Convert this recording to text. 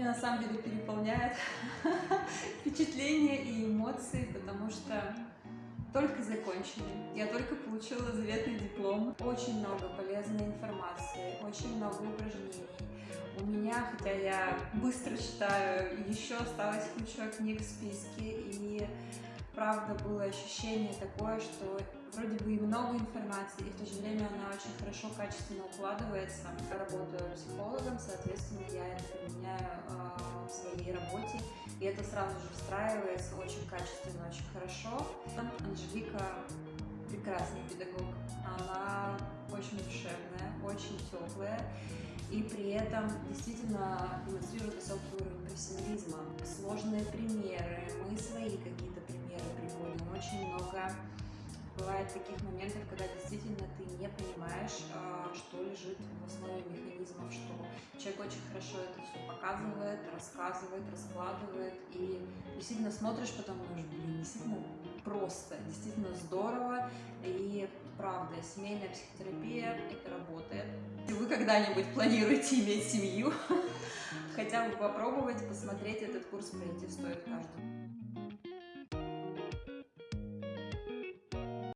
Меня на самом деле переполняет впечатления и эмоции, потому что только закончили, я только получила заветный диплом. Очень много полезной информации, очень много упражнений. У меня, хотя я быстро читаю, еще осталась куча книг в списке, и правда было ощущение такое, что вроде бы и много информации, и в то же время она очень хорошо, качественно укладывается. Я работаю психологом, соответственно, я и это сразу же встраивается очень качественно, очень хорошо. Анжелика прекрасный педагог, она очень душевная, очень теплая, и при этом действительно демонстрирует высокий уровень профессионализма. Сложные примеры, мы свои какие-то примеры приводим, очень много бывает таких моментов, когда действительно ты не понимаешь, а, что очень хорошо это все показывает, рассказывает, раскладывает, и действительно смотришь потом, думаешь, блин, действительно просто, действительно здорово, и правда, семейная психотерапия, это работает. Если вы когда-нибудь планируете иметь семью, хотя бы попробовать, посмотреть этот курс пройти стоит каждому.